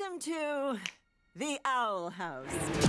Welcome to the Owl House.